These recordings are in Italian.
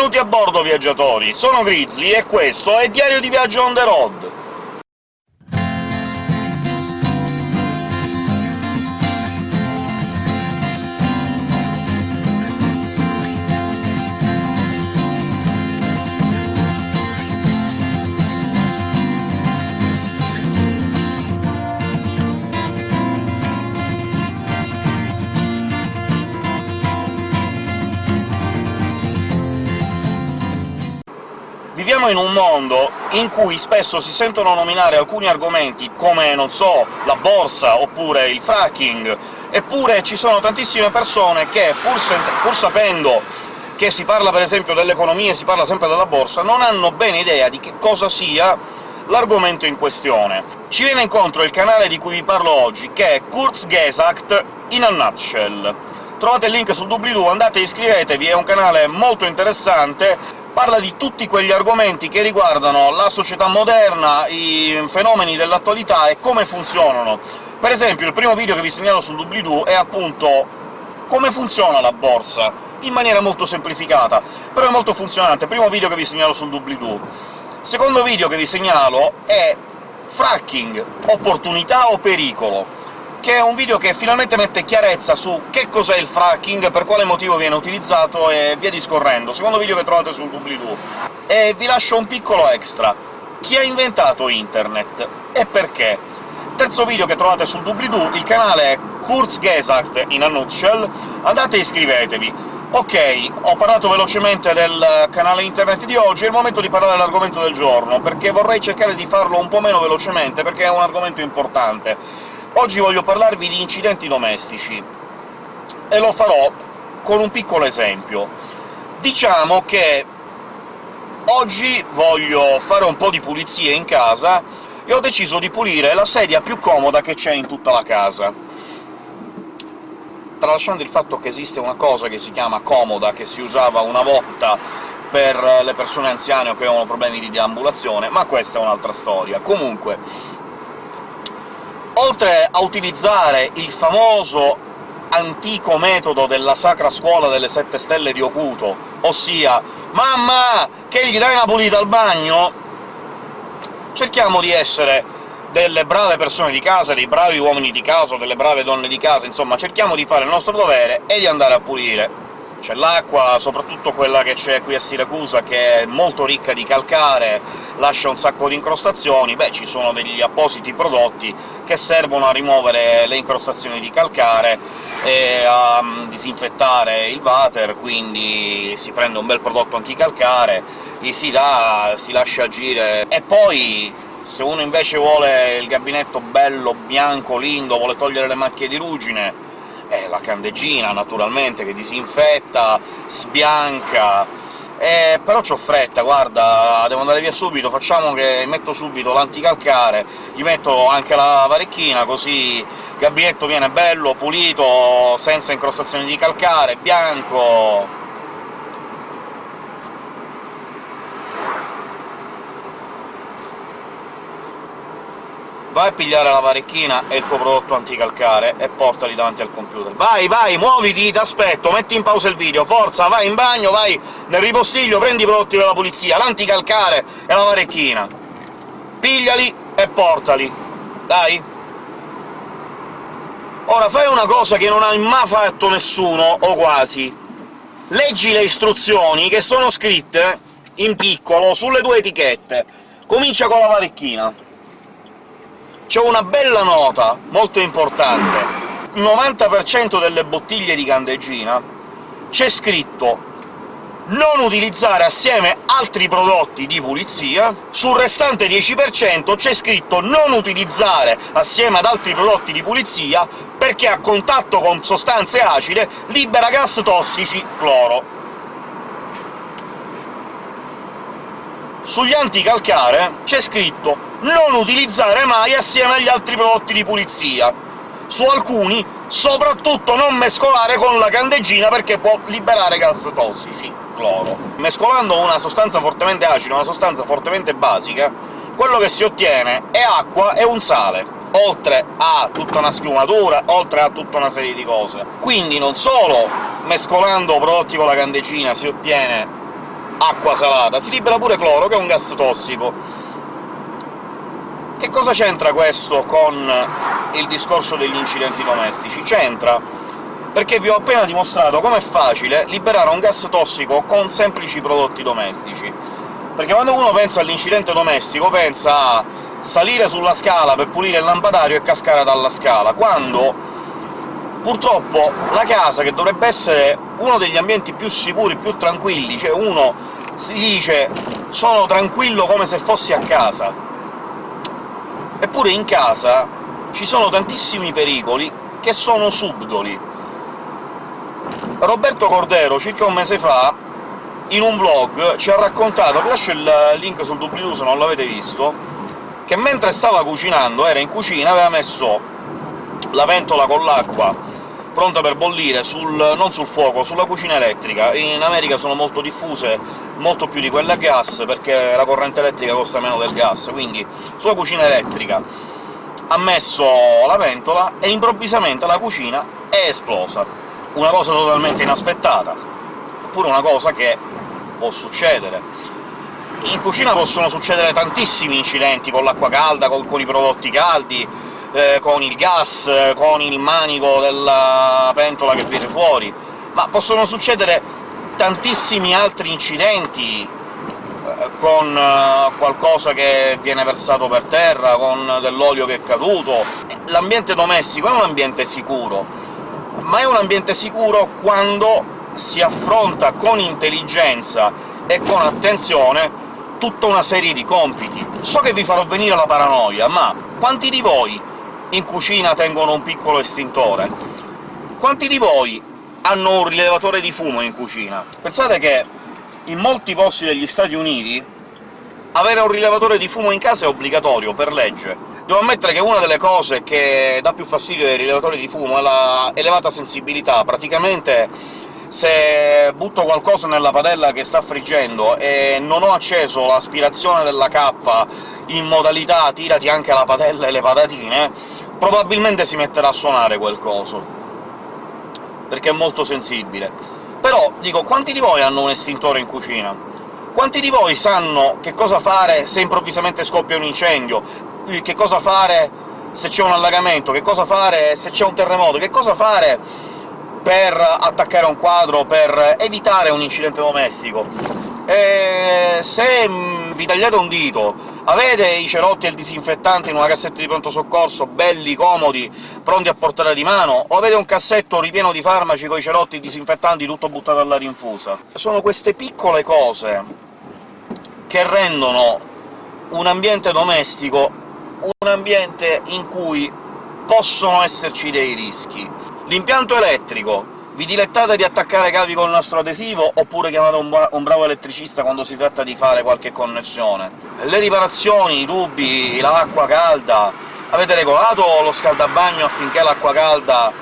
Benvenuti a bordo, viaggiatori! Sono Grizzly e questo è Diario di Viaggio on the road! Viviamo in un mondo in cui spesso si sentono nominare alcuni argomenti come, non so, la borsa oppure il fracking, eppure ci sono tantissime persone che, pur, pur sapendo che si parla per esempio dell'economia e si parla sempre della borsa, non hanno bene idea di che cosa sia l'argomento in questione. Ci viene incontro il canale di cui vi parlo oggi, che è Kurzgesagt in a nutshell. Trovate il link sul doobly-doo, andate e iscrivetevi, è un canale molto interessante, parla di tutti quegli argomenti che riguardano la società moderna, i fenomeni dell'attualità e come funzionano. Per esempio, il primo video che vi segnalo sul doobly-doo è appunto come funziona la borsa, in maniera molto semplificata, però è molto funzionante. Primo video che vi segnalo sul doobly-doo. Secondo video che vi segnalo è fracking, opportunità o pericolo che è un video che finalmente mette chiarezza su che cos'è il fracking, per quale motivo viene utilizzato e via discorrendo. Secondo video che trovate sul doobly-doo. E vi lascio un piccolo extra. Chi ha inventato Internet e perché? Terzo video che trovate sul doobly-doo, il canale è Kurzgesagt in a nutshell, andate e iscrivetevi. Ok, ho parlato velocemente del canale internet di oggi, è il momento di parlare dell'argomento del giorno, perché vorrei cercare di farlo un po' meno velocemente, perché è un argomento importante. Oggi voglio parlarvi di incidenti domestici, e lo farò con un piccolo esempio. Diciamo che oggi voglio fare un po' di pulizie in casa e ho deciso di pulire la sedia più comoda che c'è in tutta la casa. Tralasciando il fatto che esiste una cosa che si chiama comoda, che si usava una volta per le persone anziane o che avevano problemi di deambulazione, ma questa è un'altra storia. Comunque, oltre a utilizzare il famoso antico metodo della Sacra Scuola delle Sette Stelle di Okuto, ossia «Mamma, che gli dai una pulita al bagno?», cerchiamo di essere delle brave persone di casa, dei bravi uomini di casa, delle brave donne di casa, insomma cerchiamo di fare il nostro dovere e di andare a pulire. C'è l'acqua, soprattutto quella che c'è qui a Siracusa, che è molto ricca di calcare, lascia un sacco di incrostazioni, beh, ci sono degli appositi prodotti che servono a rimuovere le incrostazioni di calcare e a mm, disinfettare il water, quindi si prende un bel prodotto anticalcare, gli si dà, si lascia agire... e poi se uno invece vuole il gabinetto bello, bianco, lindo, vuole togliere le macchie di ruggine, è la candeggina, naturalmente, che disinfetta, sbianca... Eh, però c'ho fretta, guarda, devo andare via subito, facciamo che metto subito l'anticalcare, gli metto anche la varecchina, così il gabinetto viene bello, pulito, senza incrostazioni di calcare, bianco... vai a pigliare la varecchina e il tuo prodotto anticalcare e portali davanti al computer. Vai, vai, muoviti, t'aspetto, metti in pausa il video, forza, vai in bagno, vai nel ripostiglio, prendi i prodotti della pulizia, l'anticalcare e la varecchina. Pigliali e portali. Dai! Ora fai una cosa che non hai mai fatto nessuno, o quasi. Leggi le istruzioni che sono scritte in piccolo sulle due etichette. Comincia con la varecchina c'è una bella nota, molto importante. Il 90% delle bottiglie di candeggina c'è scritto non utilizzare assieme altri prodotti di pulizia, sul restante 10% c'è scritto non utilizzare assieme ad altri prodotti di pulizia perché a contatto con sostanze acide libera gas tossici cloro. Sugli anticalcare c'è scritto non utilizzare mai assieme agli altri prodotti di pulizia. Su alcuni, soprattutto non mescolare con la candeggina perché può liberare gas tossici, cloro. Mescolando una sostanza fortemente acida una sostanza fortemente basica, quello che si ottiene è acqua e un sale, oltre a tutta una schiumatura, oltre a tutta una serie di cose. Quindi non solo mescolando prodotti con la candeggina si ottiene acqua salata, si libera pure cloro, che è un gas tossico. Che cosa c'entra questo con il discorso degli incidenti domestici? C'entra perché vi ho appena dimostrato com'è facile liberare un gas tossico con semplici prodotti domestici. Perché quando uno pensa all'incidente domestico pensa a salire sulla scala per pulire il lampadario e cascare dalla scala, quando purtroppo la casa, che dovrebbe essere uno degli ambienti più sicuri, più tranquilli, cioè uno si dice «sono tranquillo come se fossi a casa», eppure in casa ci sono tantissimi pericoli che sono subdoli. Roberto Cordero, circa un mese fa, in un vlog ci ha raccontato, vi lascio il link sul doobly-doo se non l'avete visto, che mentre stava cucinando, era in cucina, aveva messo la ventola con l'acqua pronta per bollire sul, non sul fuoco, sulla cucina elettrica. In America sono molto diffuse, molto più di quelle a gas, perché la corrente elettrica costa meno del gas, quindi sulla cucina elettrica ha messo la ventola e improvvisamente la cucina è esplosa. Una cosa totalmente inaspettata, oppure una cosa che può succedere. In cucina possono succedere tantissimi incidenti con l'acqua calda, con, con i prodotti caldi, eh, con il gas, eh, con il manico della pentola che viene fuori, ma possono succedere tantissimi altri incidenti eh, con eh, qualcosa che viene versato per terra, con dell'olio che è caduto. L'ambiente domestico è un ambiente sicuro, ma è un ambiente sicuro quando si affronta con intelligenza e con attenzione tutta una serie di compiti. So che vi farò venire la paranoia, ma quanti di voi in cucina tengono un piccolo estintore. Quanti di voi hanno un rilevatore di fumo in cucina? Pensate che in molti posti degli Stati Uniti avere un rilevatore di fumo in casa è obbligatorio, per legge. Devo ammettere che una delle cose che dà più fastidio ai rilevatori di fumo è la elevata sensibilità. Praticamente se butto qualcosa nella padella che sta friggendo e non ho acceso l'aspirazione della cappa in modalità tirati anche la padella e le patatine, probabilmente si metterà a suonare quel coso, perché è molto sensibile. Però, dico, quanti di voi hanno un estintore in cucina? Quanti di voi sanno che cosa fare se improvvisamente scoppia un incendio? Che cosa fare se c'è un allagamento? Che cosa fare se c'è un terremoto? Che cosa fare per attaccare un quadro, per evitare un incidente domestico. E se mm, vi tagliate un dito, avete i cerotti e il disinfettante in una cassetta di pronto soccorso, belli, comodi, pronti a portare di mano, o avete un cassetto ripieno di farmaci con i cerotti e disinfettanti tutto buttato all'aria infusa. Sono queste piccole cose che rendono un ambiente domestico un ambiente in cui possono esserci dei rischi. L'impianto elettrico vi dilettate di attaccare cavi col nastro adesivo, oppure chiamate un, un, bravo elettricista quando si tratta di fare qualche connessione? Le riparazioni, i tubi, l'acqua calda... Avete regolato lo scaldabagno affinché l'acqua calda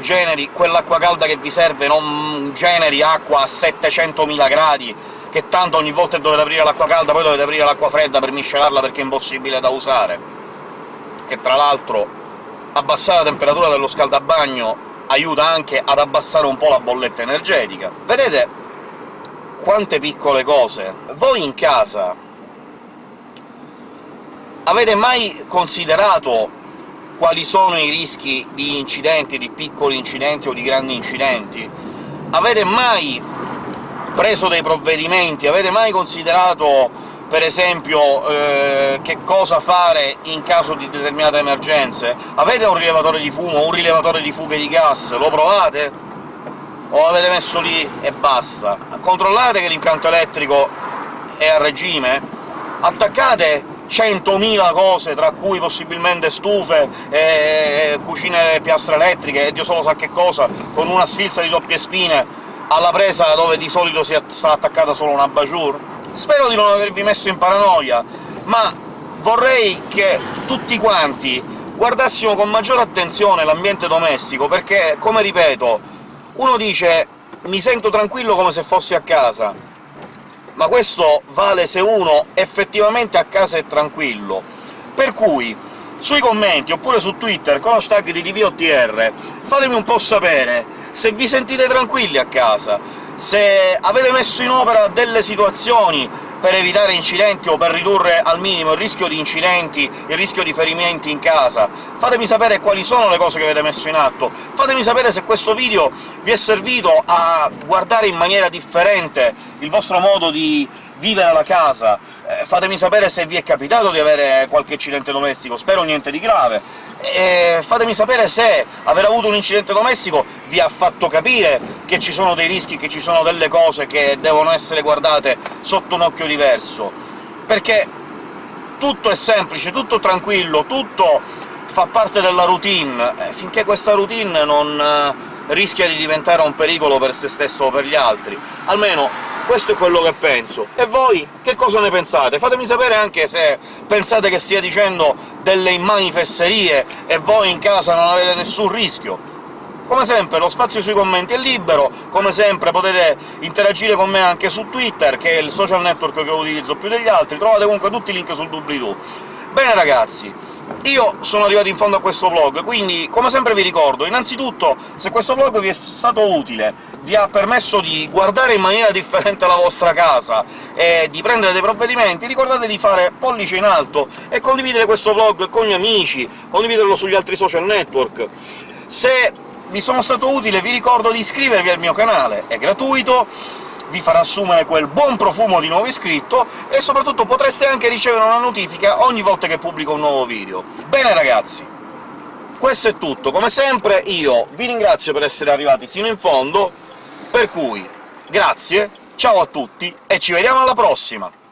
generi quell'acqua calda che vi serve, non generi acqua a 700.000 gradi, che tanto ogni volta dovete aprire l'acqua calda poi dovete aprire l'acqua fredda per miscelarla perché è impossibile da usare. Che tra l'altro abbassare la temperatura dello scaldabagno aiuta anche ad abbassare un po' la bolletta energetica. Vedete quante piccole cose! Voi in casa avete mai considerato quali sono i rischi di incidenti, di piccoli incidenti o di grandi incidenti? Avete mai preso dei provvedimenti? Avete mai considerato per esempio eh, che cosa fare in caso di determinate emergenze. Avete un rilevatore di fumo, un rilevatore di fughe di gas? Lo provate? O avete messo lì e basta? Controllate che l'impianto elettrico è a regime? Attaccate 100.000 cose, tra cui possibilmente stufe, e cucine piastre elettriche, e Dio solo sa che cosa, con una sfilza di doppie spine alla presa dove di solito si sta attaccata solo una bajour? Spero di non avervi messo in paranoia, ma vorrei che tutti quanti guardassimo con maggiore attenzione l'ambiente domestico, perché, come ripeto, uno dice «mi sento tranquillo come se fossi a casa», ma questo vale se uno effettivamente a casa è tranquillo. Per cui, sui commenti, oppure su Twitter, con hashtag di DVOTR, fatemi un po' sapere se vi sentite tranquilli a casa, se avete messo in opera delle situazioni per evitare incidenti o per ridurre al minimo il rischio di incidenti, il rischio di ferimenti in casa. Fatemi sapere quali sono le cose che avete messo in atto, fatemi sapere se questo video vi è servito a guardare in maniera differente il vostro modo di vivere la casa, eh, fatemi sapere se vi è capitato di avere qualche incidente domestico, spero niente di grave, e fatemi sapere se aver avuto un incidente domestico vi ha fatto capire che ci sono dei rischi, che ci sono delle cose che devono essere guardate sotto un occhio diverso, perché tutto è semplice, tutto tranquillo, tutto fa parte della routine, eh, finché questa routine non eh, rischia di diventare un pericolo per se stesso o per gli altri. Almeno questo è quello che penso. E voi che cosa ne pensate? Fatemi sapere anche se pensate che stia dicendo delle immani fesserie e voi in casa non avete nessun rischio. Come sempre lo spazio sui commenti è libero, come sempre potete interagire con me anche su Twitter, che è il social network che utilizzo più degli altri, trovate comunque tutti i link sul doobly-doo. Bene ragazzi, io sono arrivato in fondo a questo vlog, quindi come sempre vi ricordo, innanzitutto, se questo vlog vi è stato utile, vi ha permesso di guardare in maniera differente la vostra casa e di prendere dei provvedimenti, ricordate di fare pollice in alto e condividere questo vlog con gli amici, condividerlo sugli altri social network. Se vi sono stato utile vi ricordo di iscrivervi al mio canale, è gratuito, vi farà assumere quel buon profumo di nuovo iscritto, e soprattutto potreste anche ricevere una notifica ogni volta che pubblico un nuovo video. Bene ragazzi, questo è tutto. Come sempre io vi ringrazio per essere arrivati sino in fondo, per cui grazie, ciao a tutti, e ci vediamo alla prossima!